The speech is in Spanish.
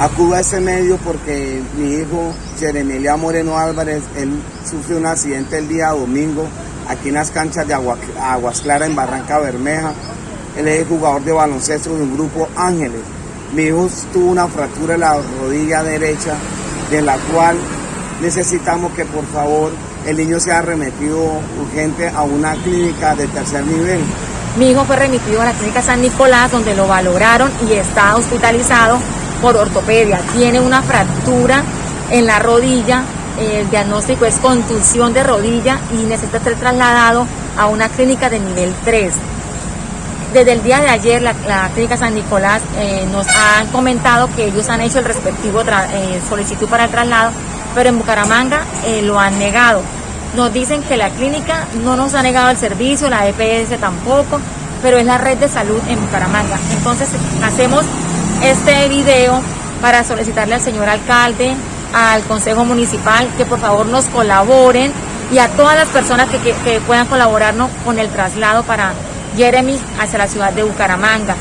Acudo a ese medio porque mi hijo Jeremelia Moreno Álvarez, él sufrió un accidente el día domingo aquí en las canchas de Agua, Aguas Claras en Barranca Bermeja. Él es jugador de baloncesto de un grupo Ángeles. Mi hijo tuvo una fractura en la rodilla derecha, de la cual necesitamos que por favor el niño sea remitido urgente a una clínica de tercer nivel. Mi hijo fue remitido a la clínica San Nicolás donde lo valoraron y está hospitalizado por ortopedia. Tiene una fractura en la rodilla, el diagnóstico es contusión de rodilla y necesita ser trasladado a una clínica de nivel 3. Desde el día de ayer la, clínica San Nicolás eh, nos han comentado que ellos han hecho el respectivo eh, solicitud para el traslado, pero en Bucaramanga eh, lo han negado. Nos dicen que la clínica no nos ha negado el servicio, la EPS tampoco, pero es la red de salud en Bucaramanga. Entonces hacemos este video para solicitarle al señor alcalde, al Consejo Municipal, que por favor nos colaboren y a todas las personas que, que puedan colaborarnos con el traslado para Jeremy hacia la ciudad de Bucaramanga.